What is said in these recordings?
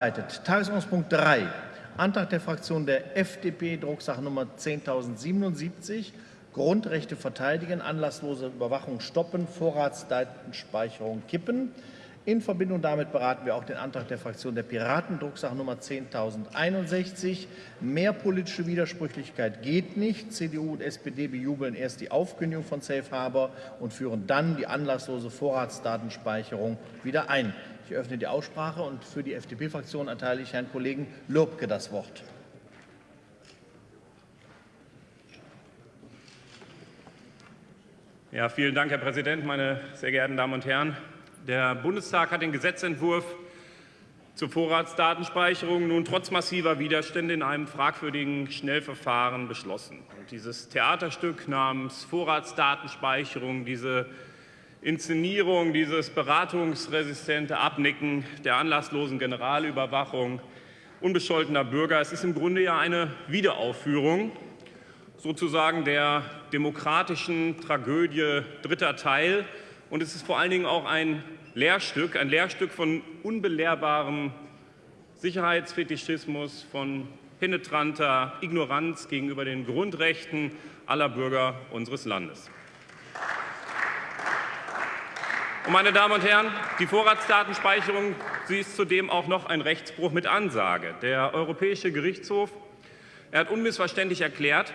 Tagesordnungspunkt 3, Antrag der Fraktion der FDP, Drucksache Nummer 10.077, Grundrechte verteidigen, anlasslose Überwachung stoppen, Vorratsdatenspeicherung kippen. In Verbindung damit beraten wir auch den Antrag der Fraktion der Piraten, Drucksache Nummer 10.061. Mehr politische Widersprüchlichkeit geht nicht. CDU und SPD bejubeln erst die Aufkündigung von Safe Harbor und führen dann die anlasslose Vorratsdatenspeicherung wieder ein. Ich öffne die Aussprache und für die FDP-Fraktion erteile ich Herrn Kollegen Lobke das Wort. Ja, vielen Dank, Herr Präsident, meine sehr geehrten Damen und Herren. Der Bundestag hat den Gesetzentwurf zur Vorratsdatenspeicherung nun trotz massiver Widerstände in einem fragwürdigen Schnellverfahren beschlossen. Und dieses Theaterstück namens Vorratsdatenspeicherung, diese Inszenierung, dieses beratungsresistente Abnicken der anlasslosen Generalüberwachung unbescholtener Bürger. Es ist im Grunde ja eine Wiederaufführung sozusagen der demokratischen Tragödie dritter Teil. Und es ist vor allen Dingen auch ein Lehrstück, ein Lehrstück von unbelehrbarem Sicherheitsfetischismus, von penetranter Ignoranz gegenüber den Grundrechten aller Bürger unseres Landes. Und meine Damen und Herren, die Vorratsdatenspeicherung sie ist zudem auch noch ein Rechtsbruch mit Ansage. Der Europäische Gerichtshof er hat unmissverständlich erklärt,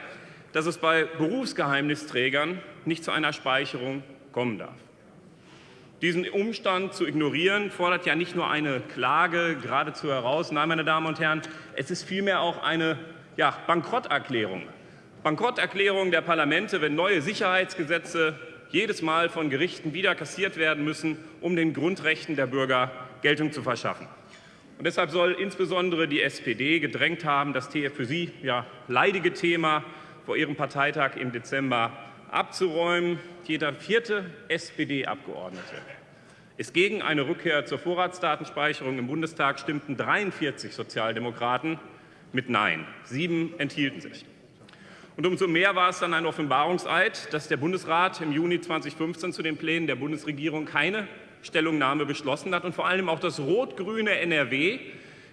dass es bei Berufsgeheimnisträgern nicht zu einer Speicherung kommen darf. Diesen Umstand zu ignorieren, fordert ja nicht nur eine Klage geradezu heraus. Nein, meine Damen und Herren, es ist vielmehr auch eine ja, Bankrotterklärung. Bankrotterklärung der Parlamente, wenn neue Sicherheitsgesetze jedes Mal von Gerichten wieder kassiert werden müssen, um den Grundrechten der Bürger Geltung zu verschaffen. Und deshalb soll insbesondere die SPD gedrängt haben, das für sie ja, leidige Thema vor ihrem Parteitag im Dezember abzuräumen. Jeder vierte SPD-Abgeordnete ist gegen eine Rückkehr zur Vorratsdatenspeicherung. Im Bundestag stimmten 43 Sozialdemokraten mit Nein. Sieben enthielten sich. Und umso mehr war es dann ein Offenbarungseid, dass der Bundesrat im Juni 2015 zu den Plänen der Bundesregierung keine Stellungnahme beschlossen hat und vor allem auch das rot-grüne NRW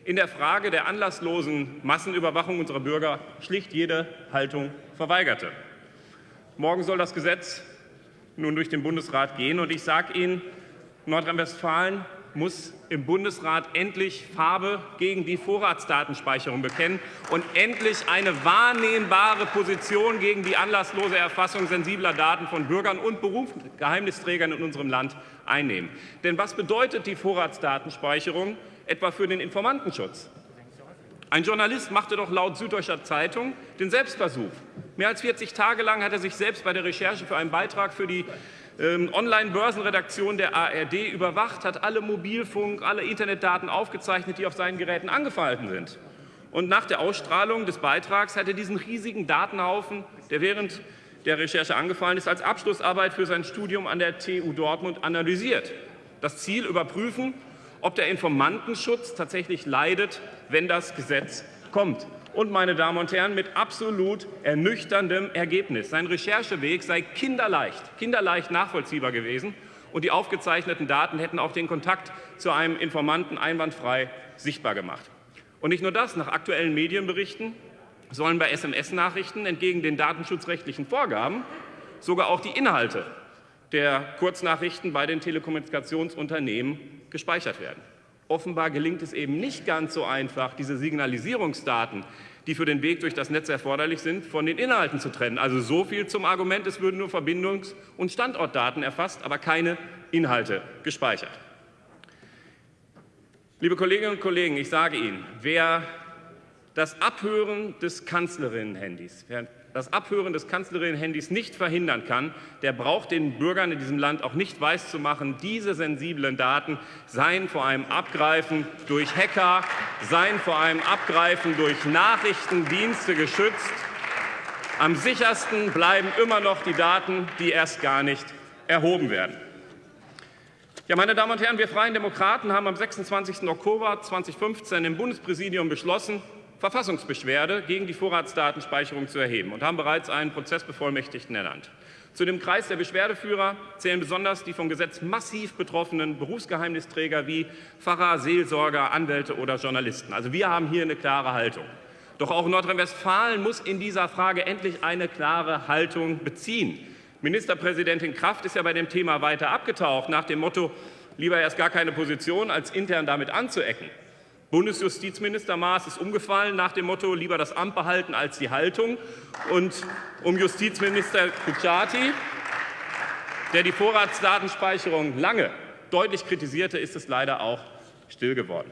in der Frage der anlasslosen Massenüberwachung unserer Bürger schlicht jede Haltung verweigerte. Morgen soll das Gesetz nun durch den Bundesrat gehen, und ich sage Ihnen, Nordrhein-Westfalen muss im Bundesrat endlich Farbe gegen die Vorratsdatenspeicherung bekennen und endlich eine wahrnehmbare Position gegen die anlasslose Erfassung sensibler Daten von Bürgern und Berufsgeheimnisträgern in unserem Land einnehmen. Denn was bedeutet die Vorratsdatenspeicherung etwa für den Informantenschutz? Ein Journalist machte doch laut Süddeutscher Zeitung den Selbstversuch. Mehr als 40 Tage lang hat er sich selbst bei der Recherche für einen Beitrag für die Online-Börsenredaktion der ARD überwacht, hat alle Mobilfunk-, alle Internetdaten aufgezeichnet, die auf seinen Geräten angefallen sind. Und nach der Ausstrahlung des Beitrags hat er diesen riesigen Datenhaufen, der während der Recherche angefallen ist, als Abschlussarbeit für sein Studium an der TU Dortmund analysiert. Das Ziel überprüfen, ob der Informantenschutz tatsächlich leidet, wenn das Gesetz kommt und, meine Damen und Herren, mit absolut ernüchterndem Ergebnis. Sein Rechercheweg sei kinderleicht, kinderleicht nachvollziehbar gewesen, und die aufgezeichneten Daten hätten auch den Kontakt zu einem Informanten einwandfrei sichtbar gemacht. Und nicht nur das, nach aktuellen Medienberichten sollen bei SMS-Nachrichten entgegen den datenschutzrechtlichen Vorgaben sogar auch die Inhalte der Kurznachrichten bei den Telekommunikationsunternehmen gespeichert werden. Offenbar gelingt es eben nicht ganz so einfach, diese Signalisierungsdaten, die für den Weg durch das Netz erforderlich sind, von den Inhalten zu trennen. Also so viel zum Argument, es würden nur Verbindungs- und Standortdaten erfasst, aber keine Inhalte gespeichert. Liebe Kolleginnen und Kollegen, ich sage Ihnen, wer das Abhören des Kanzlerinnen-Handys, das Abhören des Kanzlerinnen-Handys nicht verhindern kann, der braucht den Bürgern in diesem Land auch nicht weiszumachen, diese sensiblen Daten seien vor einem Abgreifen durch Hacker, seien vor einem Abgreifen durch Nachrichtendienste geschützt. Am sichersten bleiben immer noch die Daten, die erst gar nicht erhoben werden. Ja, meine Damen und Herren, wir Freien Demokraten haben am 26. Oktober 2015 im Bundespräsidium beschlossen, Verfassungsbeschwerde gegen die Vorratsdatenspeicherung zu erheben und haben bereits einen Prozessbevollmächtigten ernannt. Zu dem Kreis der Beschwerdeführer zählen besonders die vom Gesetz massiv betroffenen Berufsgeheimnisträger wie Pfarrer, Seelsorger, Anwälte oder Journalisten. Also wir haben hier eine klare Haltung. Doch auch Nordrhein-Westfalen muss in dieser Frage endlich eine klare Haltung beziehen. Ministerpräsidentin Kraft ist ja bei dem Thema weiter abgetaucht, nach dem Motto, lieber erst gar keine Position, als intern damit anzuecken. Bundesjustizminister Maas ist umgefallen nach dem Motto, lieber das Amt behalten als die Haltung. Und um Justizminister Kutschaty, der die Vorratsdatenspeicherung lange deutlich kritisierte, ist es leider auch still geworden.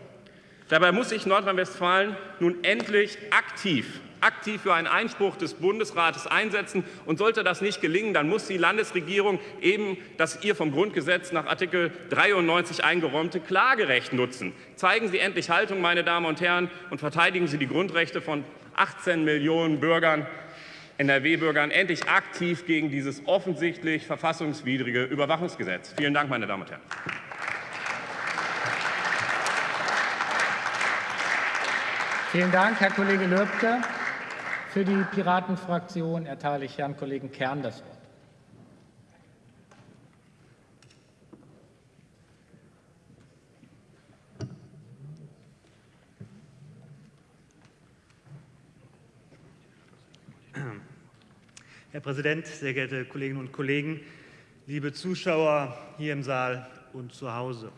Dabei muss sich Nordrhein-Westfalen nun endlich aktiv aktiv für einen Einspruch des Bundesrates einsetzen. Und sollte das nicht gelingen, dann muss die Landesregierung eben das ihr vom Grundgesetz nach Artikel 93 eingeräumte Klagerecht nutzen. Zeigen Sie endlich Haltung, meine Damen und Herren, und verteidigen Sie die Grundrechte von 18 Millionen Bürgern, NRW-Bürgern, endlich aktiv gegen dieses offensichtlich verfassungswidrige Überwachungsgesetz. Vielen Dank, meine Damen und Herren. Vielen Dank, Herr Kollege Lübke. Für die Piratenfraktion erteile ich Herrn Kollegen Kern das Wort. Herr Präsident, sehr geehrte Kolleginnen und Kollegen, liebe Zuschauer hier im Saal und zu Hause.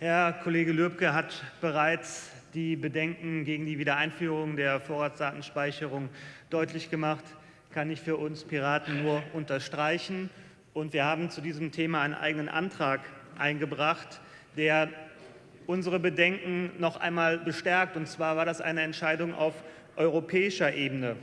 Herr Kollege Lübke hat bereits die Bedenken gegen die Wiedereinführung der Vorratsdatenspeicherung deutlich gemacht, kann ich für uns Piraten nur unterstreichen. Und wir haben zu diesem Thema einen eigenen Antrag eingebracht, der unsere Bedenken noch einmal bestärkt. Und zwar war das eine Entscheidung auf europäischer Ebene.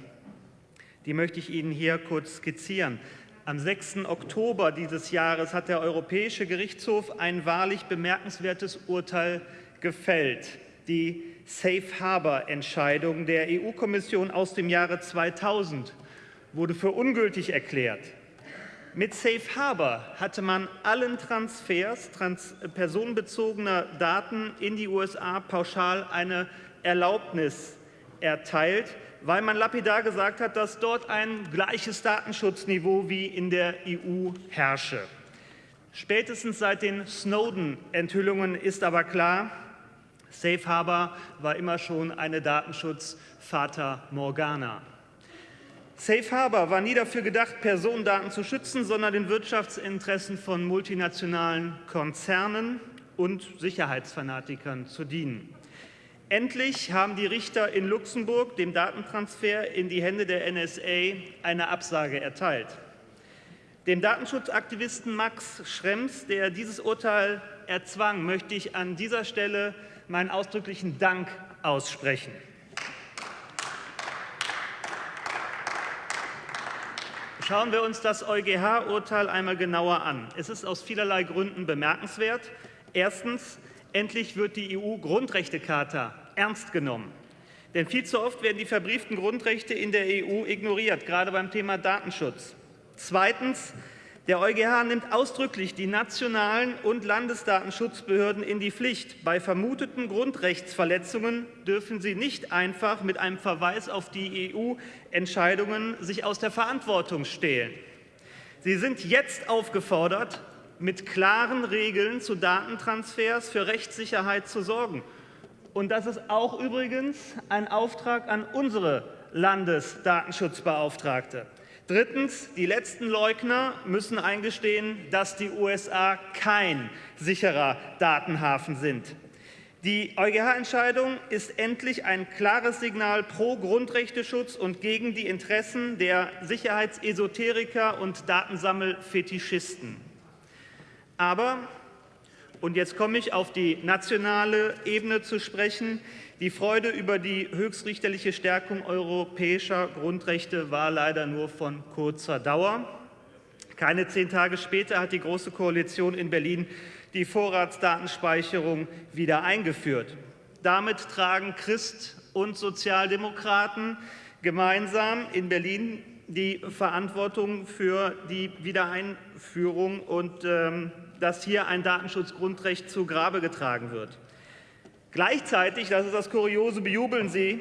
Die möchte ich Ihnen hier kurz skizzieren. Am 6. Oktober dieses Jahres hat der Europäische Gerichtshof ein wahrlich bemerkenswertes Urteil gefällt die Safe Harbor Entscheidung der EU-Kommission aus dem Jahre 2000 wurde für ungültig erklärt. Mit Safe Harbor hatte man allen Transfers trans personenbezogener Daten in die USA pauschal eine Erlaubnis erteilt, weil man lapidar gesagt hat, dass dort ein gleiches Datenschutzniveau wie in der EU herrsche. Spätestens seit den Snowden-Enthüllungen ist aber klar, Safe Harbor war immer schon eine Datenschutz-Fata Morgana. Safe Harbor war nie dafür gedacht, Personendaten zu schützen, sondern den Wirtschaftsinteressen von multinationalen Konzernen und Sicherheitsfanatikern zu dienen. Endlich haben die Richter in Luxemburg dem Datentransfer in die Hände der NSA eine Absage erteilt. Dem Datenschutzaktivisten Max Schrems, der dieses Urteil erzwang, möchte ich an dieser Stelle meinen ausdrücklichen Dank aussprechen. Schauen wir uns das EuGH-Urteil einmal genauer an. Es ist aus vielerlei Gründen bemerkenswert. Erstens, endlich wird die EU-Grundrechtecharta ernst genommen. Denn viel zu oft werden die verbrieften Grundrechte in der EU ignoriert, gerade beim Thema Datenschutz. Zweitens, der EuGH nimmt ausdrücklich die nationalen und Landesdatenschutzbehörden in die Pflicht. Bei vermuteten Grundrechtsverletzungen dürfen sie nicht einfach mit einem Verweis auf die EU-Entscheidungen sich aus der Verantwortung stehlen. Sie sind jetzt aufgefordert, mit klaren Regeln zu Datentransfers für Rechtssicherheit zu sorgen. Und das ist auch übrigens ein Auftrag an unsere Landesdatenschutzbeauftragte. Drittens, die letzten Leugner müssen eingestehen, dass die USA kein sicherer Datenhafen sind. Die EuGH-Entscheidung ist endlich ein klares Signal pro Grundrechteschutz und gegen die Interessen der Sicherheitsesoteriker und Datensammelfetischisten. Aber, und jetzt komme ich auf die nationale Ebene zu sprechen, die Freude über die höchstrichterliche Stärkung europäischer Grundrechte war leider nur von kurzer Dauer. Keine zehn Tage später hat die Große Koalition in Berlin die Vorratsdatenspeicherung wieder eingeführt. Damit tragen Christ und Sozialdemokraten gemeinsam in Berlin die Verantwortung für die Wiedereinführung und ähm, dass hier ein Datenschutzgrundrecht zu Grabe getragen wird. Gleichzeitig, das ist das Kuriose, bejubeln Sie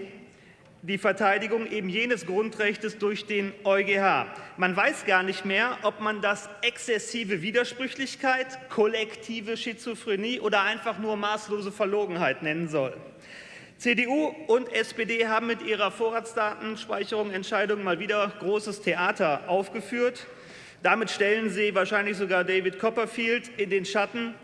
die Verteidigung eben jenes Grundrechtes durch den EuGH. Man weiß gar nicht mehr, ob man das exzessive Widersprüchlichkeit, kollektive Schizophrenie oder einfach nur maßlose Verlogenheit nennen soll. CDU und SPD haben mit ihrer Vorratsdatenspeicherung Entscheidung mal wieder großes Theater aufgeführt. Damit stellen sie wahrscheinlich sogar David Copperfield in den Schatten.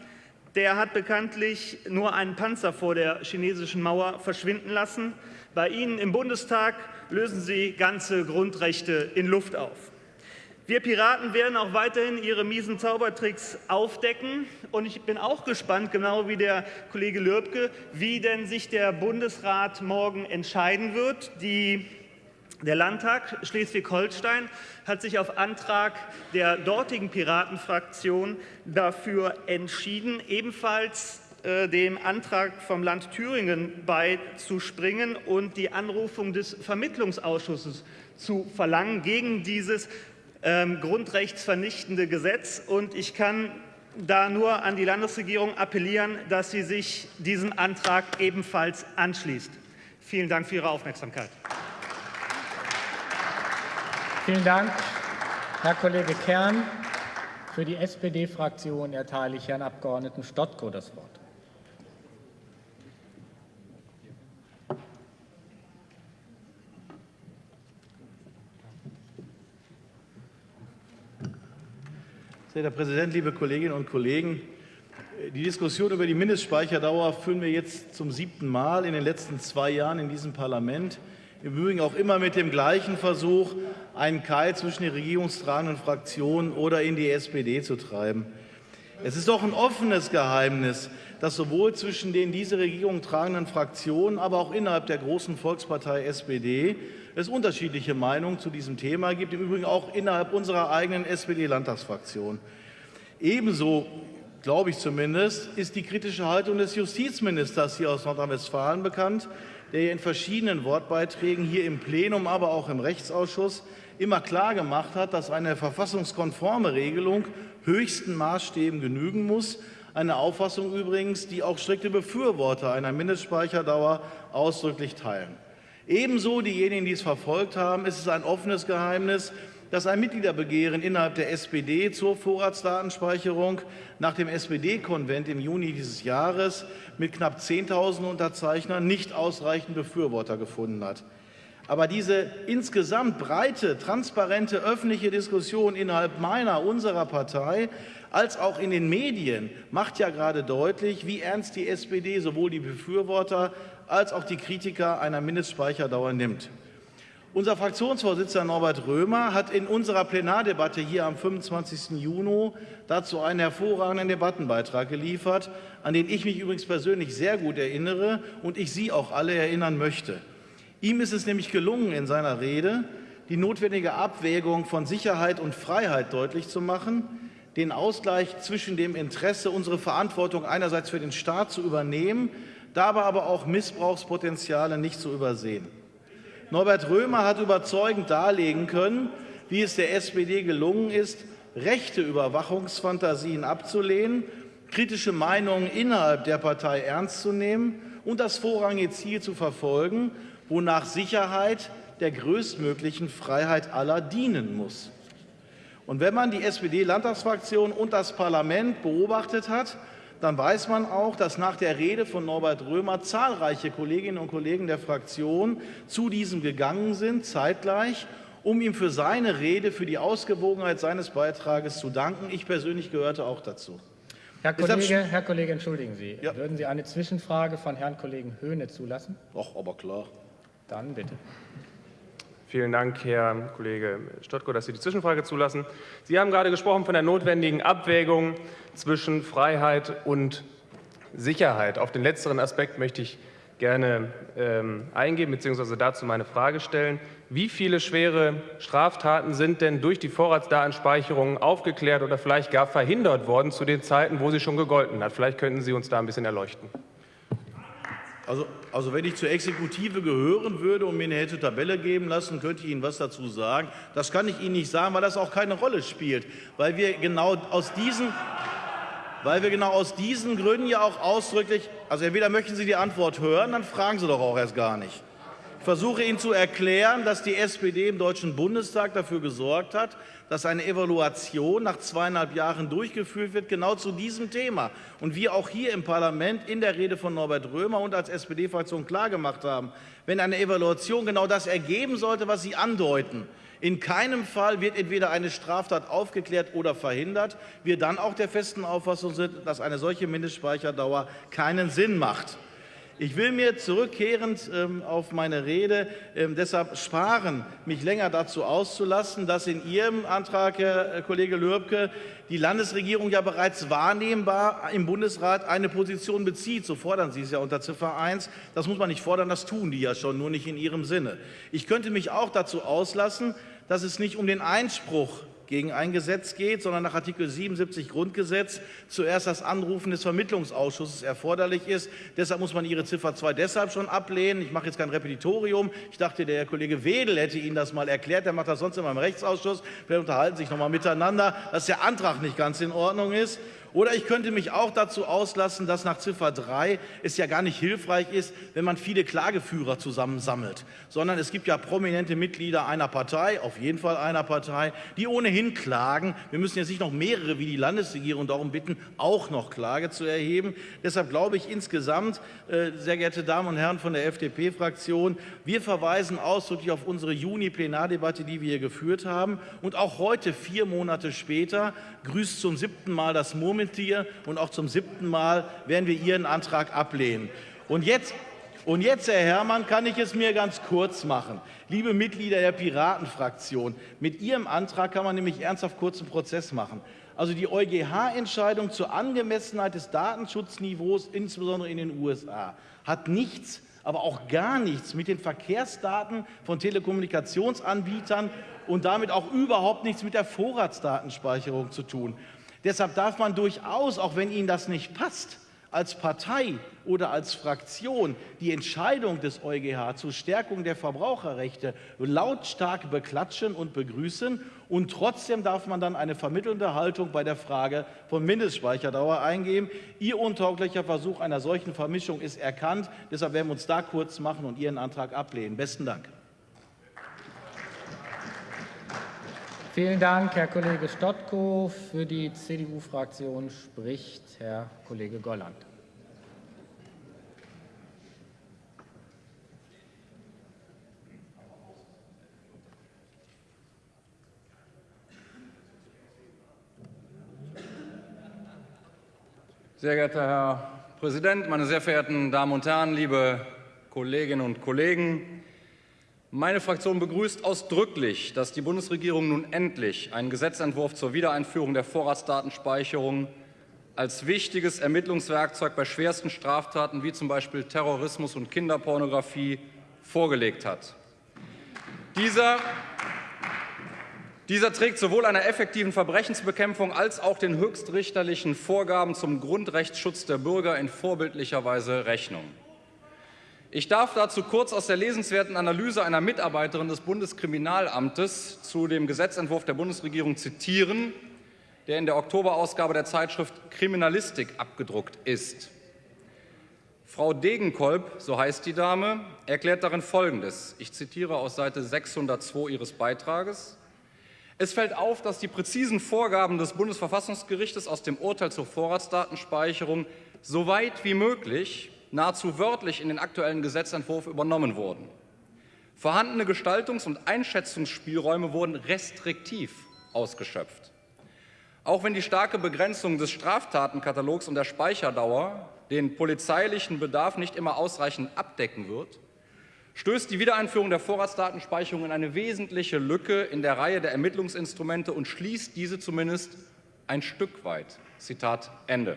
Der hat bekanntlich nur einen Panzer vor der chinesischen Mauer verschwinden lassen. Bei Ihnen im Bundestag lösen Sie ganze Grundrechte in Luft auf. Wir Piraten werden auch weiterhin Ihre miesen Zaubertricks aufdecken. Und ich bin auch gespannt, genau wie der Kollege Lürbke, wie denn sich der Bundesrat morgen entscheiden wird. Die der Landtag Schleswig-Holstein hat sich auf Antrag der dortigen Piratenfraktion dafür entschieden, ebenfalls äh, dem Antrag vom Land Thüringen beizuspringen und die Anrufung des Vermittlungsausschusses zu verlangen gegen dieses ähm, grundrechtsvernichtende Gesetz. Und ich kann da nur an die Landesregierung appellieren, dass sie sich diesem Antrag ebenfalls anschließt. Vielen Dank für Ihre Aufmerksamkeit. Vielen Dank, Herr Kollege Kern. Für die SPD-Fraktion erteile ich Herrn Abgeordneten Stotko das Wort. Sehr Herr Präsident, liebe Kolleginnen und Kollegen! Die Diskussion über die Mindestspeicherdauer führen wir jetzt zum siebten Mal in den letzten zwei Jahren in diesem Parlament. Im Übrigen auch immer mit dem gleichen Versuch, einen Keil zwischen den regierungstragenden Fraktionen oder in die SPD zu treiben. Es ist doch ein offenes Geheimnis, dass sowohl zwischen den diese Regierung tragenden Fraktionen, aber auch innerhalb der großen Volkspartei SPD es unterschiedliche Meinungen zu diesem Thema gibt, im Übrigen auch innerhalb unserer eigenen SPD-Landtagsfraktion. Ebenso, glaube ich zumindest, ist die kritische Haltung des Justizministers hier aus Nordrhein-Westfalen bekannt, der in verschiedenen Wortbeiträgen hier im Plenum, aber auch im Rechtsausschuss immer klar gemacht hat, dass eine verfassungskonforme Regelung höchsten Maßstäben genügen muss. Eine Auffassung übrigens, die auch strikte Befürworter einer Mindestspeicherdauer ausdrücklich teilen. Ebenso diejenigen, die es verfolgt haben, ist es ein offenes Geheimnis, dass ein Mitgliederbegehren innerhalb der SPD zur Vorratsdatenspeicherung nach dem SPD-Konvent im Juni dieses Jahres mit knapp 10.000 Unterzeichnern nicht ausreichend Befürworter gefunden hat. Aber diese insgesamt breite, transparente öffentliche Diskussion innerhalb meiner, unserer Partei als auch in den Medien macht ja gerade deutlich, wie ernst die SPD sowohl die Befürworter als auch die Kritiker einer Mindestspeicherdauer nimmt. Unser Fraktionsvorsitzender Norbert Römer hat in unserer Plenardebatte hier am 25. Juni dazu einen hervorragenden Debattenbeitrag geliefert, an den ich mich übrigens persönlich sehr gut erinnere und ich Sie auch alle erinnern möchte. Ihm ist es nämlich gelungen, in seiner Rede die notwendige Abwägung von Sicherheit und Freiheit deutlich zu machen, den Ausgleich zwischen dem Interesse, unsere Verantwortung einerseits für den Staat zu übernehmen, dabei aber auch Missbrauchspotenziale nicht zu übersehen. Norbert Römer hat überzeugend darlegen können, wie es der SPD gelungen ist, rechte Überwachungsfantasien abzulehnen, kritische Meinungen innerhalb der Partei ernst zu nehmen und das vorrangige Ziel zu verfolgen, wonach Sicherheit der größtmöglichen Freiheit aller dienen muss. Und wenn man die SPD-Landtagsfraktion und das Parlament beobachtet hat, dann weiß man auch, dass nach der Rede von Norbert Römer zahlreiche Kolleginnen und Kollegen der Fraktion zu diesem gegangen sind, zeitgleich, um ihm für seine Rede, für die Ausgewogenheit seines Beitrages zu danken. Ich persönlich gehörte auch dazu. Herr Kollege, Herr Kollege entschuldigen Sie. Ja. Würden Sie eine Zwischenfrage von Herrn Kollegen Höhne zulassen? Ach, aber klar. Dann bitte. Vielen Dank, Herr Kollege Stottko, dass Sie die Zwischenfrage zulassen. Sie haben gerade gesprochen von der notwendigen Abwägung zwischen Freiheit und Sicherheit. Auf den letzteren Aspekt möchte ich gerne ähm, eingehen bzw. dazu meine Frage stellen. Wie viele schwere Straftaten sind denn durch die Vorratsdatenspeicherung aufgeklärt oder vielleicht gar verhindert worden zu den Zeiten, wo sie schon gegolten hat? Vielleicht könnten Sie uns da ein bisschen erleuchten. Also, also wenn ich zur Exekutive gehören würde und mir eine hätte Tabelle geben lassen, könnte ich Ihnen was dazu sagen. Das kann ich Ihnen nicht sagen, weil das auch keine Rolle spielt, weil wir genau aus diesen, weil wir genau aus diesen Gründen ja auch ausdrücklich, also entweder möchten Sie die Antwort hören, dann fragen Sie doch auch erst gar nicht. Ich versuche Ihnen zu erklären, dass die SPD im Deutschen Bundestag dafür gesorgt hat, dass eine Evaluation nach zweieinhalb Jahren durchgeführt wird, genau zu diesem Thema. Und wir auch hier im Parlament in der Rede von Norbert Römer und als SPD-Fraktion klargemacht haben, wenn eine Evaluation genau das ergeben sollte, was Sie andeuten, in keinem Fall wird entweder eine Straftat aufgeklärt oder verhindert, wir dann auch der festen Auffassung sind, dass eine solche Mindestspeicherdauer keinen Sinn macht. Ich will mir zurückkehrend ähm, auf meine Rede ähm, deshalb sparen, mich länger dazu auszulassen, dass in Ihrem Antrag, Herr äh, Kollege Lürbke, die Landesregierung ja bereits wahrnehmbar im Bundesrat eine Position bezieht. So fordern Sie es ja unter Ziffer 1. Das muss man nicht fordern, das tun die ja schon, nur nicht in ihrem Sinne. Ich könnte mich auch dazu auslassen, dass es nicht um den Einspruch gegen ein Gesetz geht, sondern nach Artikel 77 Grundgesetz zuerst das Anrufen des Vermittlungsausschusses erforderlich ist. Deshalb muss man Ihre Ziffer 2 deshalb schon ablehnen. Ich mache jetzt kein Repetitorium. Ich dachte, der Kollege Wedel hätte Ihnen das mal erklärt. Der macht das sonst immer im Rechtsausschuss. Wir unterhalten sich noch mal miteinander, dass der Antrag nicht ganz in Ordnung ist. Oder ich könnte mich auch dazu auslassen, dass nach Ziffer 3 es ja gar nicht hilfreich ist, wenn man viele Klageführer zusammensammelt, sondern es gibt ja prominente Mitglieder einer Partei, auf jeden Fall einer Partei, die ohnehin klagen. Wir müssen jetzt nicht noch mehrere wie die Landesregierung darum bitten, auch noch Klage zu erheben. Deshalb glaube ich insgesamt, äh, sehr geehrte Damen und Herren von der FDP-Fraktion, wir verweisen ausdrücklich auf unsere Juni-Plenardebatte, die wir hier geführt haben. Und auch heute, vier Monate später, grüßt zum siebten Mal das Murmeltier Murmeltier und auch zum siebten Mal werden wir Ihren Antrag ablehnen. Und jetzt, und jetzt, Herr Herrmann, kann ich es mir ganz kurz machen. Liebe Mitglieder der Piratenfraktion, mit Ihrem Antrag kann man nämlich ernsthaft kurzen Prozess machen. Also die EuGH-Entscheidung zur Angemessenheit des Datenschutzniveaus, insbesondere in den USA, hat nichts aber auch gar nichts mit den Verkehrsdaten von Telekommunikationsanbietern und damit auch überhaupt nichts mit der Vorratsdatenspeicherung zu tun. Deshalb darf man durchaus, auch wenn Ihnen das nicht passt, als Partei oder als Fraktion die Entscheidung des EuGH zur Stärkung der Verbraucherrechte lautstark beklatschen und begrüßen. Und trotzdem darf man dann eine vermittelnde Haltung bei der Frage von Mindestspeicherdauer eingeben. Ihr untauglicher Versuch einer solchen Vermischung ist erkannt. Deshalb werden wir uns da kurz machen und Ihren Antrag ablehnen. Besten Dank. Vielen Dank, Herr Kollege Stotko. Für die CDU-Fraktion spricht Herr Kollege Golland. Sehr geehrter Herr Präsident, meine sehr verehrten Damen und Herren, liebe Kolleginnen und Kollegen! Meine Fraktion begrüßt ausdrücklich, dass die Bundesregierung nun endlich einen Gesetzentwurf zur Wiedereinführung der Vorratsdatenspeicherung als wichtiges Ermittlungswerkzeug bei schwersten Straftaten wie zum Beispiel Terrorismus und Kinderpornografie vorgelegt hat. Dieser, dieser trägt sowohl einer effektiven Verbrechensbekämpfung als auch den höchstrichterlichen Vorgaben zum Grundrechtsschutz der Bürger in vorbildlicher Weise Rechnung. Ich darf dazu kurz aus der lesenswerten Analyse einer Mitarbeiterin des Bundeskriminalamtes zu dem Gesetzentwurf der Bundesregierung zitieren, der in der Oktoberausgabe der Zeitschrift Kriminalistik abgedruckt ist. Frau Degenkolb, so heißt die Dame, erklärt darin Folgendes. Ich zitiere aus Seite 602 ihres Beitrages. Es fällt auf, dass die präzisen Vorgaben des Bundesverfassungsgerichtes aus dem Urteil zur Vorratsdatenspeicherung so weit wie möglich nahezu wörtlich in den aktuellen Gesetzentwurf übernommen wurden. Vorhandene Gestaltungs- und Einschätzungsspielräume wurden restriktiv ausgeschöpft. Auch wenn die starke Begrenzung des Straftatenkatalogs und der Speicherdauer den polizeilichen Bedarf nicht immer ausreichend abdecken wird, stößt die Wiedereinführung der Vorratsdatenspeicherung in eine wesentliche Lücke in der Reihe der Ermittlungsinstrumente und schließt diese zumindest ein Stück weit. Zitat Ende.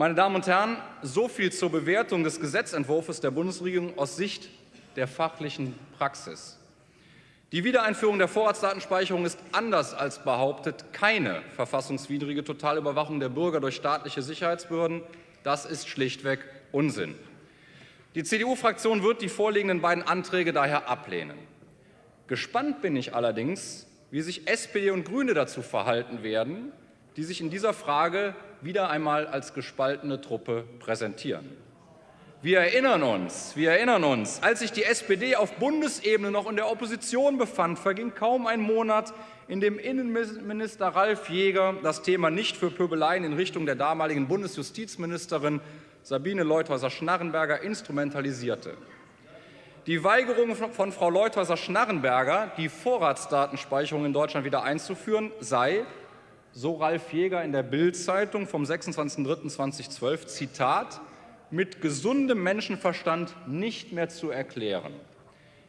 Meine Damen und Herren, so viel zur Bewertung des Gesetzentwurfs der Bundesregierung aus Sicht der fachlichen Praxis. Die Wiedereinführung der Vorratsdatenspeicherung ist anders als behauptet keine verfassungswidrige Totalüberwachung der Bürger durch staatliche Sicherheitsbehörden. Das ist schlichtweg Unsinn. Die CDU-Fraktion wird die vorliegenden beiden Anträge daher ablehnen. Gespannt bin ich allerdings, wie sich SPD und Grüne dazu verhalten werden, die sich in dieser Frage wieder einmal als gespaltene Truppe präsentieren. Wir erinnern uns, wir erinnern uns, als sich die SPD auf Bundesebene noch in der Opposition befand, verging kaum ein Monat, in dem Innenminister Ralf Jäger das Thema nicht für Pöbeleien in Richtung der damaligen Bundesjustizministerin Sabine Leuthäuser-Schnarrenberger instrumentalisierte. Die Weigerung von Frau Leuthäuser-Schnarrenberger, die Vorratsdatenspeicherung in Deutschland wieder einzuführen, sei, so Ralf Jäger in der Bild-Zeitung vom 26.03.2012, Zitat, mit gesundem Menschenverstand nicht mehr zu erklären.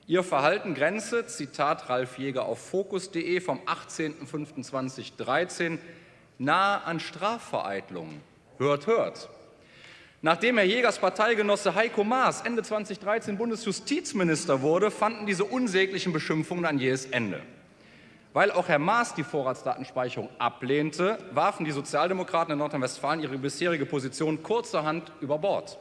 Ihr Verhalten grenze, Zitat Ralf Jäger auf Fokus.de vom 18.05.2013, nahe an Strafvereitlung. Hört, hört. Nachdem Herr Jägers Parteigenosse Heiko Maas Ende 2013 Bundesjustizminister wurde, fanden diese unsäglichen Beschimpfungen ein jähes Ende. Weil auch Herr Maas die Vorratsdatenspeicherung ablehnte, warfen die Sozialdemokraten in Nordrhein-Westfalen ihre bisherige Position kurzerhand über Bord.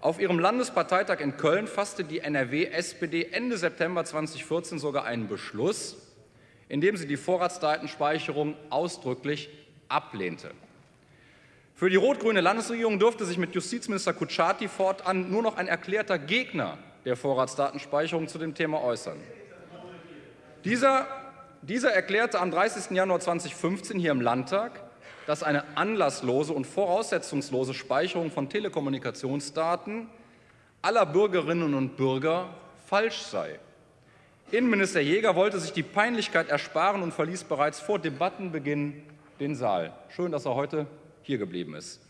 Auf ihrem Landesparteitag in Köln fasste die NRW-SPD Ende September 2014 sogar einen Beschluss, in dem sie die Vorratsdatenspeicherung ausdrücklich ablehnte. Für die rot-grüne Landesregierung durfte sich mit Justizminister Kutschaty fortan nur noch ein erklärter Gegner der Vorratsdatenspeicherung zu dem Thema äußern. Dieser, dieser erklärte am 30. Januar 2015 hier im Landtag, dass eine anlasslose und voraussetzungslose Speicherung von Telekommunikationsdaten aller Bürgerinnen und Bürger falsch sei. Innenminister Jäger wollte sich die Peinlichkeit ersparen und verließ bereits vor Debattenbeginn den Saal. Schön, dass er heute hier geblieben ist.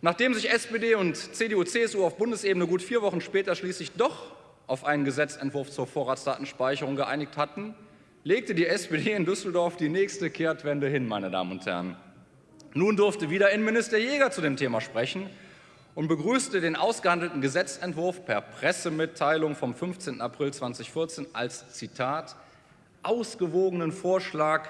Nachdem sich SPD und CDU-CSU auf Bundesebene gut vier Wochen später schließlich doch auf einen Gesetzentwurf zur Vorratsdatenspeicherung geeinigt hatten, legte die SPD in Düsseldorf die nächste Kehrtwende hin, meine Damen und Herren. Nun durfte wieder Innenminister Jäger zu dem Thema sprechen und begrüßte den ausgehandelten Gesetzentwurf per Pressemitteilung vom 15. April 2014 als Zitat ausgewogenen Vorschlag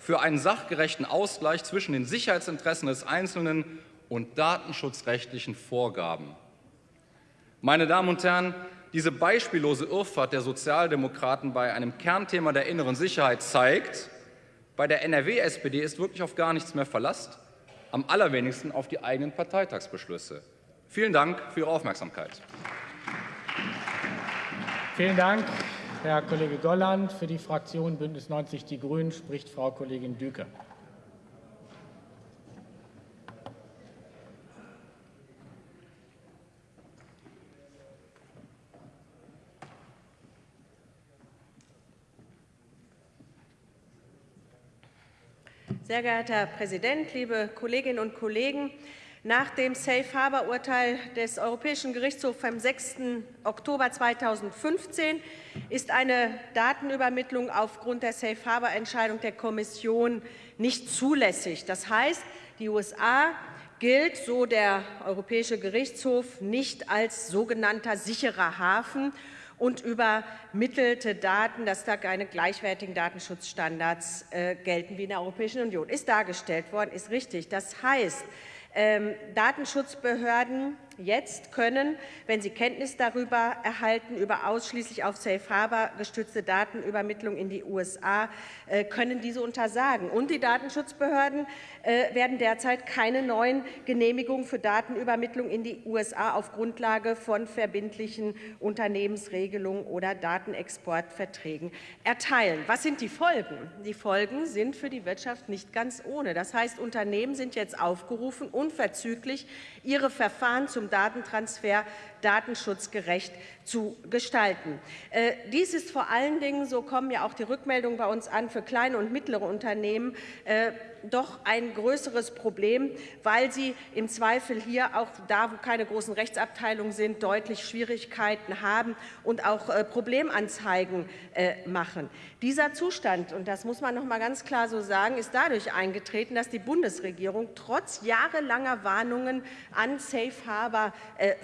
für einen sachgerechten Ausgleich zwischen den Sicherheitsinteressen des Einzelnen und datenschutzrechtlichen Vorgaben. Meine Damen und Herren, diese beispiellose Irrfahrt der Sozialdemokraten bei einem Kernthema der inneren Sicherheit zeigt, bei der NRW-SPD ist wirklich auf gar nichts mehr Verlass, am allerwenigsten auf die eigenen Parteitagsbeschlüsse. Vielen Dank für Ihre Aufmerksamkeit. Vielen Dank, Herr Kollege Golland. Für die Fraktion Bündnis 90 Die Grünen spricht Frau Kollegin Düke. Sehr geehrter Herr Präsident, liebe Kolleginnen und Kollegen! Nach dem Safe Harbor Urteil des Europäischen Gerichtshofs vom 6. Oktober 2015 ist eine Datenübermittlung aufgrund der Safe Harbor Entscheidung der Kommission nicht zulässig. Das heißt, die USA gilt, so der Europäische Gerichtshof, nicht als sogenannter sicherer Hafen und übermittelte Daten, dass da keine gleichwertigen Datenschutzstandards äh, gelten wie in der Europäischen Union. Ist dargestellt worden, ist richtig. Das heißt, ähm, Datenschutzbehörden jetzt können, wenn sie Kenntnis darüber erhalten, über ausschließlich auf Safe Harbor gestützte Datenübermittlung in die USA, äh, können diese untersagen. Und die Datenschutzbehörden äh, werden derzeit keine neuen Genehmigungen für Datenübermittlung in die USA auf Grundlage von verbindlichen Unternehmensregelungen oder Datenexportverträgen erteilen. Was sind die Folgen? Die Folgen sind für die Wirtschaft nicht ganz ohne. Das heißt, Unternehmen sind jetzt aufgerufen, unverzüglich ihre Verfahren zum Datentransfer datenschutzgerecht zu gestalten. Äh, dies ist vor allen Dingen, so kommen ja auch die Rückmeldungen bei uns an, für kleine und mittlere Unternehmen äh, doch ein größeres Problem, weil sie im Zweifel hier auch da, wo keine großen Rechtsabteilungen sind, deutlich Schwierigkeiten haben und auch äh, Problemanzeigen machen. Dieser Zustand, und das muss man noch mal ganz klar so sagen, ist dadurch eingetreten, dass die Bundesregierung trotz jahrelanger Warnungen an Safe Harbor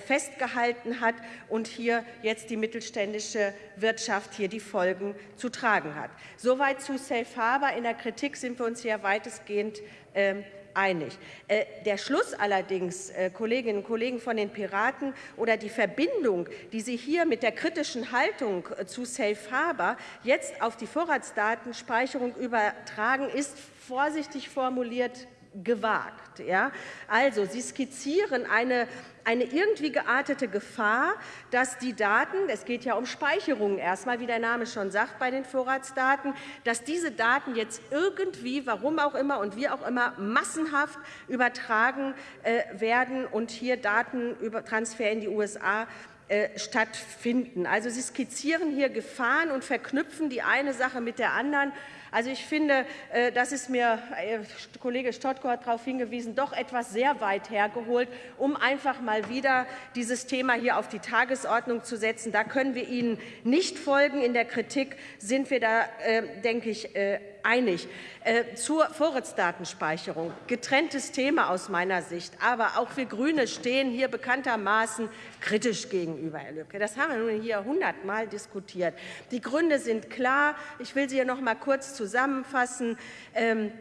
festgehalten hat und hier jetzt die mittelständische Wirtschaft hier die Folgen zu tragen hat. Soweit zu Safe Harbor. In der Kritik sind wir uns hier weitestgehend ähm, einig. Äh, der Schluss allerdings, äh, Kolleginnen und Kollegen von den Piraten, oder die Verbindung, die Sie hier mit der kritischen Haltung äh, zu Safe Harbor jetzt auf die Vorratsdatenspeicherung übertragen, ist vorsichtig formuliert gewagt. Ja? Also, Sie skizzieren eine, eine irgendwie geartete Gefahr, dass die Daten, es geht ja um Speicherungen erstmal, wie der Name schon sagt, bei den Vorratsdaten, dass diese Daten jetzt irgendwie, warum auch immer und wie auch immer, massenhaft übertragen äh, werden und hier Datentransfer in die USA äh, stattfinden. Also Sie skizzieren hier Gefahren und verknüpfen die eine Sache mit der anderen. Also ich finde, äh, das ist mir, äh, Kollege Stottko hat darauf hingewiesen, doch etwas sehr weit hergeholt, um einfach mal wieder dieses Thema hier auf die Tagesordnung zu setzen. Da können wir Ihnen nicht folgen. In der Kritik sind wir da, denke ich, einig. Zur Vorratsdatenspeicherung, getrenntes Thema aus meiner Sicht. Aber auch wir Grüne stehen hier bekanntermaßen kritisch gegenüber, Herr Lübcke. Das haben wir nun hier hundertmal diskutiert. Die Gründe sind klar. Ich will sie hier noch mal kurz zusammenfassen. Ähm,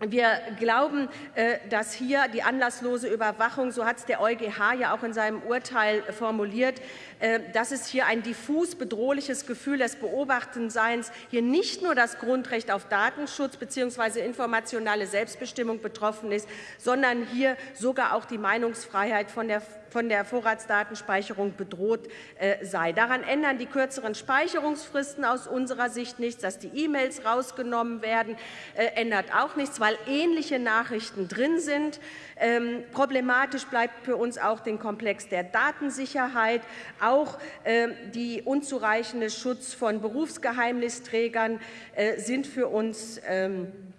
wir glauben, äh, dass hier die anlasslose Überwachung, so hat es der EuGH ja auch in seinem Urteil formuliert, äh, dass es hier ein diffus bedrohliches Gefühl des Beobachtenseins, hier nicht nur das Grundrecht auf Datenschutz bzw. informationale Selbstbestimmung betroffen ist, sondern hier sogar auch die Meinungsfreiheit von der von der Vorratsdatenspeicherung bedroht äh, sei. Daran ändern die kürzeren Speicherungsfristen aus unserer Sicht nichts. Dass die E-Mails rausgenommen werden, äh, ändert auch nichts, weil ähnliche Nachrichten drin sind. Ähm, problematisch bleibt für uns auch den Komplex der Datensicherheit, auch äh, die unzureichende Schutz von Berufsgeheimnisträgern äh, sind für uns ähm, äh,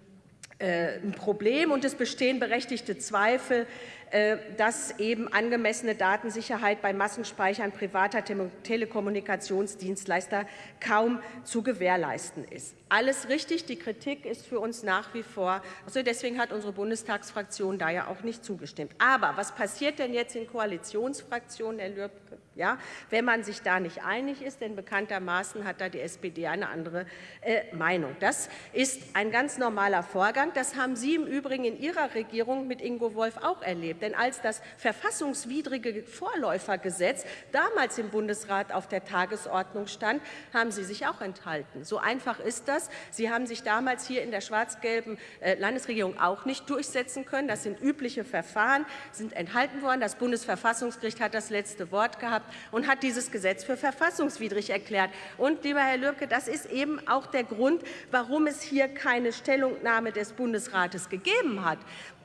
ein Problem und es bestehen berechtigte Zweifel, äh, dass eben angemessene Datensicherheit bei Massenspeichern privater Telekommunikationsdienstleister kaum zu gewährleisten ist. Alles richtig, die Kritik ist für uns nach wie vor, also deswegen hat unsere Bundestagsfraktion da ja auch nicht zugestimmt. Aber was passiert denn jetzt in Koalitionsfraktionen, Herr Lübcke? Ja, wenn man sich da nicht einig ist, denn bekanntermaßen hat da die SPD eine andere äh, Meinung. Das ist ein ganz normaler Vorgang. Das haben Sie im Übrigen in Ihrer Regierung mit Ingo Wolf auch erlebt. Denn als das verfassungswidrige Vorläufergesetz damals im Bundesrat auf der Tagesordnung stand, haben Sie sich auch enthalten. So einfach ist das. Sie haben sich damals hier in der schwarz-gelben äh, Landesregierung auch nicht durchsetzen können. Das sind übliche Verfahren, sind enthalten worden. Das Bundesverfassungsgericht hat das letzte Wort gehabt gehabt und hat dieses Gesetz für verfassungswidrig erklärt. Und, lieber Herr Lürke, das ist eben auch der Grund, warum es hier keine Stellungnahme des Bundesrates gegeben hat.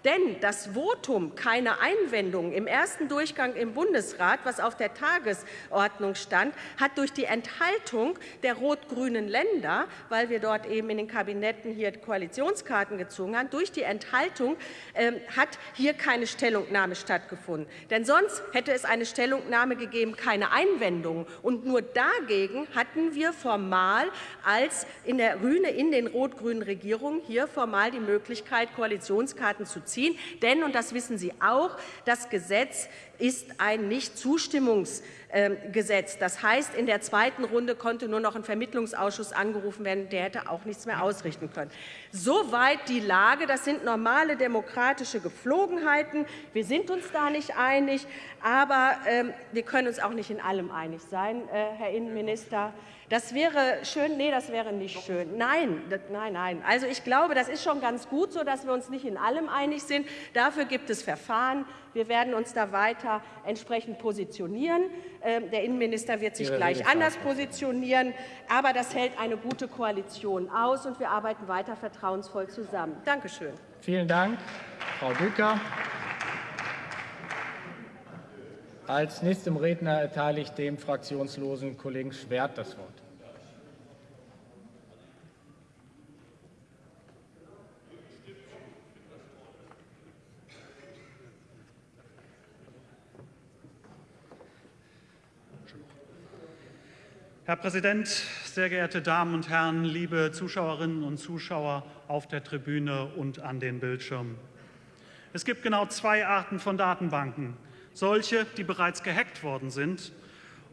Denn das Votum keine Einwendungen im ersten Durchgang im Bundesrat, was auf der Tagesordnung stand, hat durch die Enthaltung der rot-grünen Länder, weil wir dort eben in den Kabinetten hier Koalitionskarten gezogen haben, durch die Enthaltung äh, hat hier keine Stellungnahme stattgefunden. Denn sonst hätte es eine Stellungnahme gegeben, keine Einwendungen. Und nur dagegen hatten wir formal als in der Rühne in den rot-grünen Regierungen hier formal die Möglichkeit, Koalitionskarten zu ziehen. Denn, und das wissen Sie auch, das Gesetz ist ein Nichtzustimmungsgesetz. Das heißt, in der zweiten Runde konnte nur noch ein Vermittlungsausschuss angerufen werden. Der hätte auch nichts mehr ausrichten können. Soweit die Lage. Das sind normale demokratische Geflogenheiten. Wir sind uns da nicht einig, aber ähm, wir können uns auch nicht in allem einig sein, äh, Herr Innenminister. Das wäre schön, nee, das wäre nicht schön. Nein, nein, nein. Also ich glaube, das ist schon ganz gut so, dass wir uns nicht in allem einig sind. Dafür gibt es Verfahren. Wir werden uns da weiter entsprechend positionieren. Ähm, der Innenminister wird sich gleich anders positionieren. Aber das hält eine gute Koalition aus, und wir arbeiten weiter vertrauensvoll zusammen. Dankeschön. Vielen Dank, Frau Bücker. Als nächstem Redner erteile ich dem fraktionslosen Kollegen Schwert das Wort. Herr Präsident, sehr geehrte Damen und Herren, liebe Zuschauerinnen und Zuschauer auf der Tribüne und an den Bildschirmen. Es gibt genau zwei Arten von Datenbanken solche, die bereits gehackt worden sind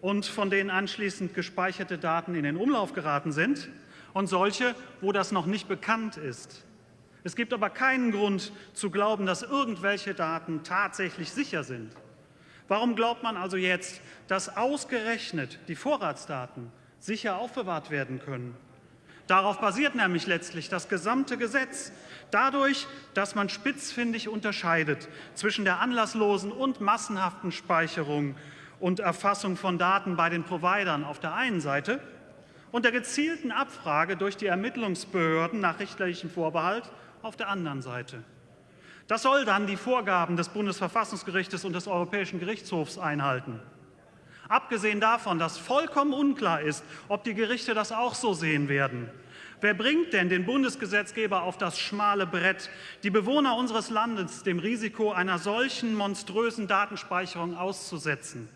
und von denen anschließend gespeicherte Daten in den Umlauf geraten sind und solche, wo das noch nicht bekannt ist. Es gibt aber keinen Grund zu glauben, dass irgendwelche Daten tatsächlich sicher sind. Warum glaubt man also jetzt, dass ausgerechnet die Vorratsdaten sicher aufbewahrt werden können? Darauf basiert nämlich letztlich das gesamte Gesetz. Dadurch, dass man spitzfindig unterscheidet zwischen der anlasslosen und massenhaften Speicherung und Erfassung von Daten bei den Providern auf der einen Seite und der gezielten Abfrage durch die Ermittlungsbehörden nach richterlichem Vorbehalt auf der anderen Seite. Das soll dann die Vorgaben des Bundesverfassungsgerichtes und des Europäischen Gerichtshofs einhalten. Abgesehen davon, dass vollkommen unklar ist, ob die Gerichte das auch so sehen werden. Wer bringt denn den Bundesgesetzgeber auf das schmale Brett, die Bewohner unseres Landes dem Risiko einer solchen monströsen Datenspeicherung auszusetzen?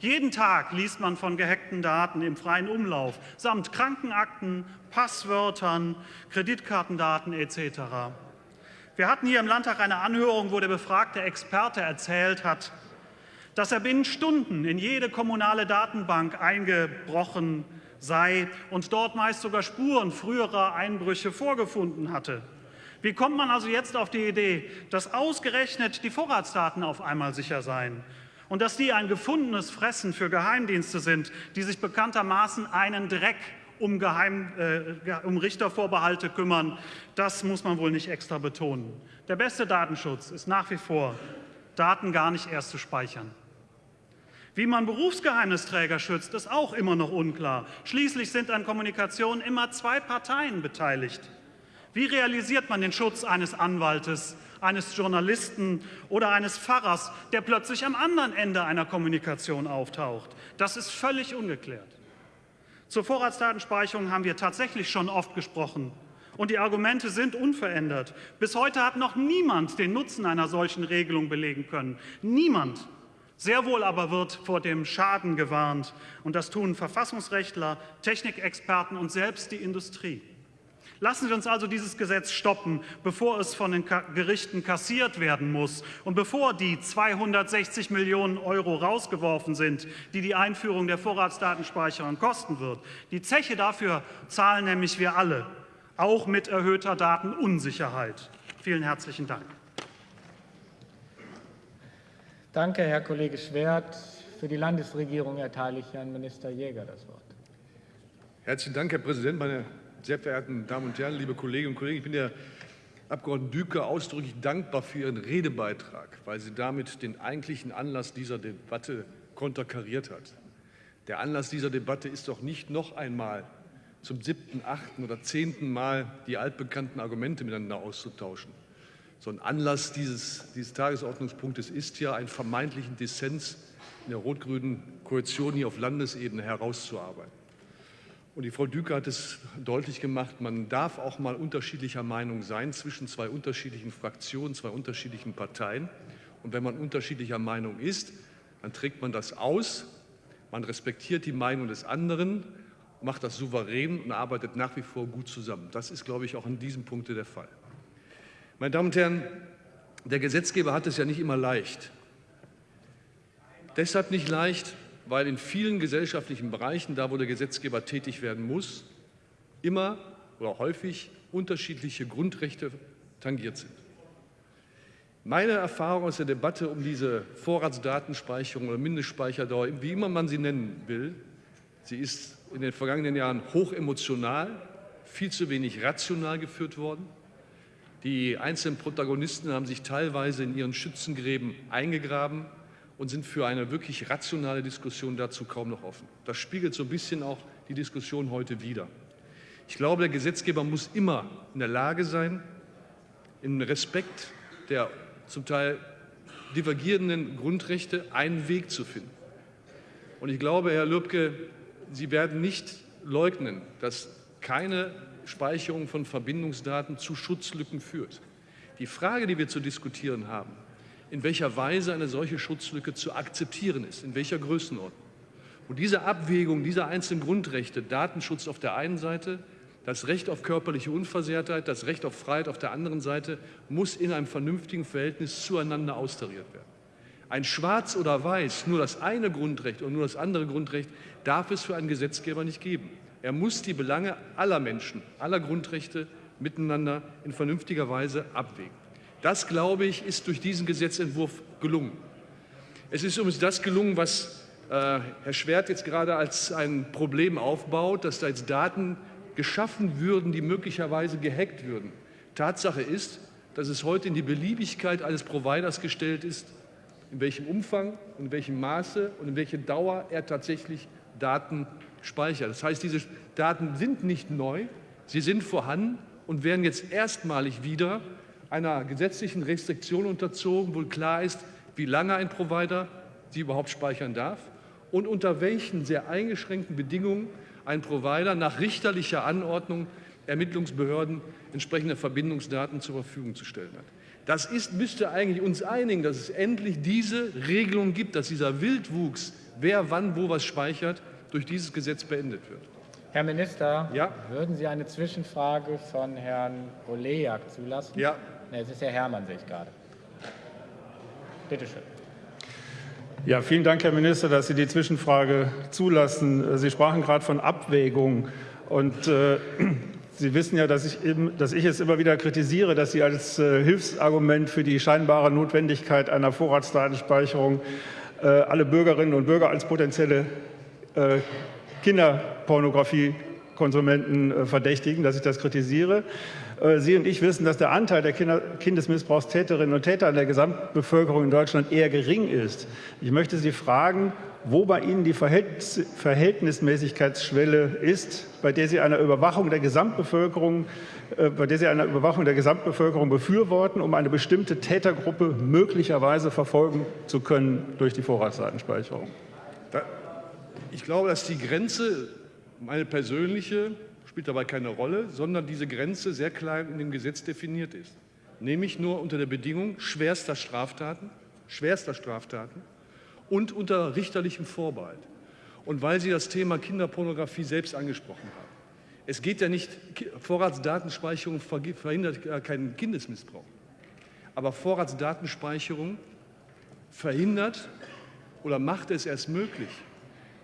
Jeden Tag liest man von gehackten Daten im freien Umlauf, samt Krankenakten, Passwörtern, Kreditkartendaten etc. Wir hatten hier im Landtag eine Anhörung, wo der befragte Experte erzählt hat, dass er binnen Stunden in jede kommunale Datenbank eingebrochen sei und dort meist sogar Spuren früherer Einbrüche vorgefunden hatte. Wie kommt man also jetzt auf die Idee, dass ausgerechnet die Vorratsdaten auf einmal sicher seien und dass die ein gefundenes Fressen für Geheimdienste sind, die sich bekanntermaßen einen Dreck um, Geheim, äh, um Richtervorbehalte kümmern, das muss man wohl nicht extra betonen. Der beste Datenschutz ist nach wie vor, Daten gar nicht erst zu speichern. Wie man Berufsgeheimnisträger schützt, ist auch immer noch unklar. Schließlich sind an Kommunikation immer zwei Parteien beteiligt. Wie realisiert man den Schutz eines Anwaltes, eines Journalisten oder eines Pfarrers, der plötzlich am anderen Ende einer Kommunikation auftaucht? Das ist völlig ungeklärt. Zur Vorratsdatenspeicherung haben wir tatsächlich schon oft gesprochen. Und die Argumente sind unverändert. Bis heute hat noch niemand den Nutzen einer solchen Regelung belegen können. Niemand. Sehr wohl aber wird vor dem Schaden gewarnt, und das tun Verfassungsrechtler, Technikexperten und selbst die Industrie. Lassen Sie uns also dieses Gesetz stoppen, bevor es von den Gerichten kassiert werden muss und bevor die 260 Millionen Euro rausgeworfen sind, die die Einführung der Vorratsdatenspeicherung kosten wird. Die Zeche dafür zahlen nämlich wir alle, auch mit erhöhter Datenunsicherheit. Vielen herzlichen Dank. Danke, Herr Kollege Schwert. Für die Landesregierung erteile ich Herrn Minister Jäger das Wort. Herzlichen Dank, Herr Präsident, meine sehr verehrten Damen und Herren, liebe Kolleginnen und Kollegen. Ich bin der Abgeordneten Düker ausdrücklich dankbar für Ihren Redebeitrag, weil sie damit den eigentlichen Anlass dieser Debatte konterkariert hat. Der Anlass dieser Debatte ist doch nicht noch einmal zum siebten, achten oder zehnten Mal die altbekannten Argumente miteinander auszutauschen. So ein Anlass dieses, dieses Tagesordnungspunktes ist ja, einen vermeintlichen Dissens in der rot-grünen Koalition hier auf Landesebene herauszuarbeiten. Und die Frau Düker hat es deutlich gemacht, man darf auch mal unterschiedlicher Meinung sein zwischen zwei unterschiedlichen Fraktionen, zwei unterschiedlichen Parteien. Und wenn man unterschiedlicher Meinung ist, dann trägt man das aus, man respektiert die Meinung des anderen, macht das souverän und arbeitet nach wie vor gut zusammen. Das ist, glaube ich, auch an diesem Punkt der Fall. Meine Damen und Herren, der Gesetzgeber hat es ja nicht immer leicht. Deshalb nicht leicht, weil in vielen gesellschaftlichen Bereichen, da wo der Gesetzgeber tätig werden muss, immer oder häufig unterschiedliche Grundrechte tangiert sind. Meine Erfahrung aus der Debatte um diese Vorratsdatenspeicherung oder Mindestspeicherdauer, wie immer man sie nennen will, sie ist in den vergangenen Jahren hochemotional, viel zu wenig rational geführt worden. Die einzelnen Protagonisten haben sich teilweise in ihren Schützengräben eingegraben und sind für eine wirklich rationale Diskussion dazu kaum noch offen. Das spiegelt so ein bisschen auch die Diskussion heute wider. Ich glaube, der Gesetzgeber muss immer in der Lage sein, im Respekt der zum Teil divergierenden Grundrechte einen Weg zu finden. Und ich glaube, Herr Lübcke, Sie werden nicht leugnen, dass keine Speicherung von Verbindungsdaten zu Schutzlücken führt. Die Frage, die wir zu diskutieren haben, in welcher Weise eine solche Schutzlücke zu akzeptieren ist, in welcher Größenordnung. Und diese Abwägung dieser einzelnen Grundrechte, Datenschutz auf der einen Seite, das Recht auf körperliche Unversehrtheit, das Recht auf Freiheit auf der anderen Seite, muss in einem vernünftigen Verhältnis zueinander austariert werden. Ein Schwarz oder Weiß, nur das eine Grundrecht und nur das andere Grundrecht, darf es für einen Gesetzgeber nicht geben. Er muss die Belange aller Menschen, aller Grundrechte miteinander in vernünftiger Weise abwägen. Das, glaube ich, ist durch diesen Gesetzentwurf gelungen. Es ist übrigens das gelungen, was äh, Herr Schwert jetzt gerade als ein Problem aufbaut, dass da jetzt Daten geschaffen würden, die möglicherweise gehackt würden. Tatsache ist, dass es heute in die Beliebigkeit eines Providers gestellt ist, in welchem Umfang in welchem Maße und in welcher Dauer er tatsächlich Daten speichert. Das heißt, diese Daten sind nicht neu, sie sind vorhanden und werden jetzt erstmalig wieder einer gesetzlichen Restriktion unterzogen, wo klar ist, wie lange ein Provider sie überhaupt speichern darf und unter welchen sehr eingeschränkten Bedingungen ein Provider nach richterlicher Anordnung Ermittlungsbehörden entsprechende Verbindungsdaten zur Verfügung zu stellen hat. Das ist, müsste eigentlich uns einigen, dass es endlich diese Regelung gibt, dass dieser Wildwuchs, wer wann wo was speichert, durch dieses Gesetz beendet wird. Herr Minister, ja? würden Sie eine Zwischenfrage von Herrn Olejak zulassen? Ja. Nee, es ist Herr Herrmann, sehe ich gerade. Bitte schön. Ja, vielen Dank, Herr Minister, dass Sie die Zwischenfrage zulassen. Sie sprachen gerade von Abwägung. Und äh, Sie wissen ja, dass ich, eben, dass ich, es immer wieder kritisiere, dass Sie als äh, Hilfsargument für die scheinbare Notwendigkeit einer Vorratsdatenspeicherung äh, alle Bürgerinnen und Bürger als potenzielle äh, Kinderpornografiekonsumenten äh, verdächtigen, dass ich das kritisiere. Äh, Sie und ich wissen, dass der Anteil der Kindesmissbrauchstäterinnen und Täter in der Gesamtbevölkerung in Deutschland eher gering ist. Ich möchte Sie fragen, wo bei Ihnen die Verhältnismäßigkeitsschwelle ist, bei der Sie eine Überwachung der Gesamtbevölkerung, äh, bei der Sie eine Überwachung der Gesamtbevölkerung befürworten, um eine bestimmte Tätergruppe möglicherweise verfolgen zu können durch die Vorratsdatenspeicherung. Ich glaube, dass die Grenze, meine persönliche, spielt dabei keine Rolle, sondern diese Grenze sehr klein in dem Gesetz definiert ist. Nämlich nur unter der Bedingung schwerster Straftaten, schwerster Straftaten und unter richterlichem Vorbehalt. Und weil Sie das Thema Kinderpornografie selbst angesprochen haben. Es geht ja nicht, Vorratsdatenspeicherung verhindert keinen Kindesmissbrauch. Aber Vorratsdatenspeicherung verhindert oder macht es erst möglich,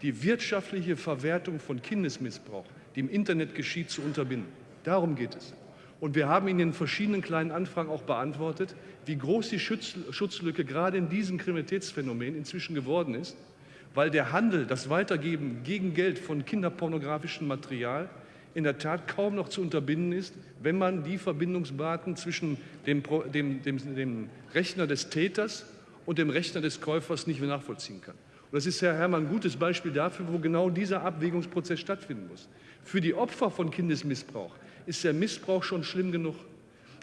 die wirtschaftliche Verwertung von Kindesmissbrauch, die im Internet geschieht, zu unterbinden. Darum geht es. Und wir haben in den verschiedenen kleinen Anfragen auch beantwortet, wie groß die Schutzlücke gerade in diesem Kriminalitätsphänomen inzwischen geworden ist, weil der Handel, das Weitergeben gegen Geld von kinderpornografischem Material in der Tat kaum noch zu unterbinden ist, wenn man die Verbindungsdaten zwischen dem, dem, dem, dem Rechner des Täters und dem Rechner des Käufers nicht mehr nachvollziehen kann. Und das ist, Herr Herrmann, ein gutes Beispiel dafür, wo genau dieser Abwägungsprozess stattfinden muss. Für die Opfer von Kindesmissbrauch ist der Missbrauch schon schlimm genug.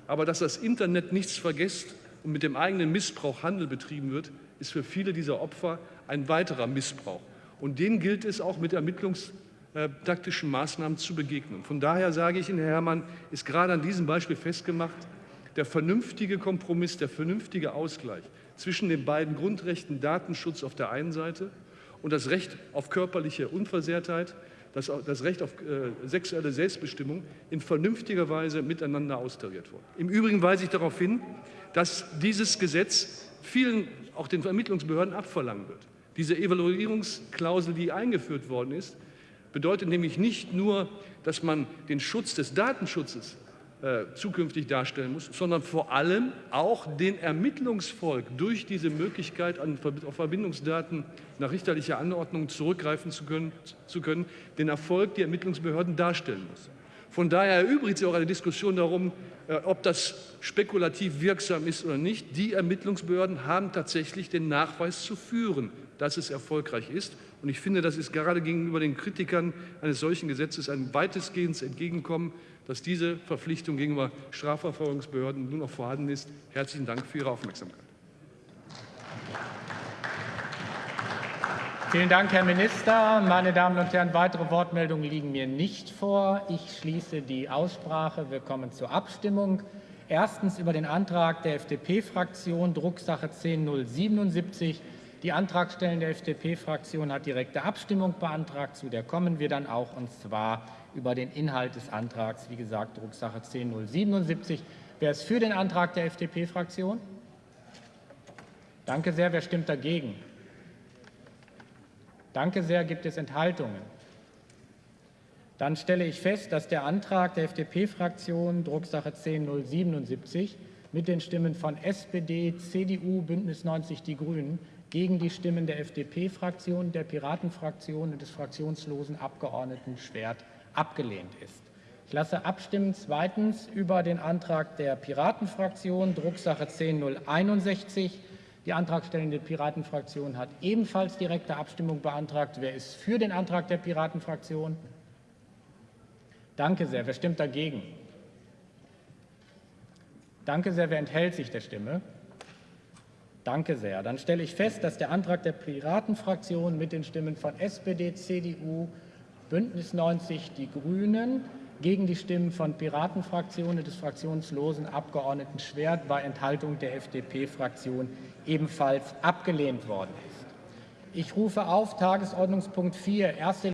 Aber dass das Internet nichts vergisst und mit dem eigenen Missbrauch Handel betrieben wird, ist für viele dieser Opfer ein weiterer Missbrauch. Und dem gilt es auch mit ermittlungstaktischen Maßnahmen zu begegnen. Von daher sage ich Ihnen, Herr Herrmann, ist gerade an diesem Beispiel festgemacht, der vernünftige Kompromiss, der vernünftige Ausgleich zwischen den beiden Grundrechten Datenschutz auf der einen Seite und das Recht auf körperliche Unversehrtheit das, das Recht auf äh, sexuelle Selbstbestimmung in vernünftiger Weise miteinander austariert wurde. Im Übrigen weise ich darauf hin, dass dieses Gesetz vielen, auch den Ermittlungsbehörden, abverlangen wird. Diese Evaluierungsklausel, die eingeführt worden ist, bedeutet nämlich nicht nur, dass man den Schutz des Datenschutzes äh, zukünftig darstellen muss, sondern vor allem auch den Ermittlungsvolk durch diese Möglichkeit, an, auf Verbindungsdaten nach richterlicher Anordnung zurückgreifen zu können, zu können, den Erfolg die Ermittlungsbehörden darstellen muss. Von daher erübrigt sich auch eine Diskussion darum, äh, ob das spekulativ wirksam ist oder nicht. Die Ermittlungsbehörden haben tatsächlich den Nachweis zu führen, dass es erfolgreich ist. Und ich finde, das ist gerade gegenüber den Kritikern eines solchen Gesetzes ein weitestgehendes Entgegenkommen, dass diese Verpflichtung gegenüber Strafverfolgungsbehörden nun noch vorhanden ist. Herzlichen Dank für Ihre Aufmerksamkeit. Vielen Dank, Herr Minister. Meine Damen und Herren, weitere Wortmeldungen liegen mir nicht vor. Ich schließe die Aussprache. Wir kommen zur Abstimmung. Erstens über den Antrag der FDP-Fraktion, Drucksache 10077. Die Antragstellende FDP-Fraktion hat direkte Abstimmung beantragt. Zu der kommen wir dann auch, und zwar über den Inhalt des Antrags, wie gesagt, Drucksache 10077. Wer ist für den Antrag der FDP-Fraktion? Danke sehr. Wer stimmt dagegen? Danke sehr. Gibt es Enthaltungen? Dann stelle ich fest, dass der Antrag der FDP-Fraktion, Drucksache 10077, mit den Stimmen von SPD, CDU, Bündnis 90 Die Grünen gegen die Stimmen der FDP-Fraktion, der Piratenfraktion und des fraktionslosen Abgeordneten Schwert abgelehnt ist. Ich lasse abstimmen zweitens über den Antrag der Piratenfraktion, Drucksache 10061. Die antragstellende Piratenfraktion hat ebenfalls direkte Abstimmung beantragt. Wer ist für den Antrag der Piratenfraktion? Danke sehr. Wer stimmt dagegen? Danke sehr. Wer enthält sich der Stimme? Danke sehr. Dann stelle ich fest, dass der Antrag der Piratenfraktion mit den Stimmen von SPD, CDU, Bündnis 90, die Grünen gegen die Stimmen von Piratenfraktionen des fraktionslosen Abgeordneten Schwert bei Enthaltung der FDP-Fraktion ebenfalls abgelehnt worden ist. Ich rufe auf Tagesordnungspunkt 4, erste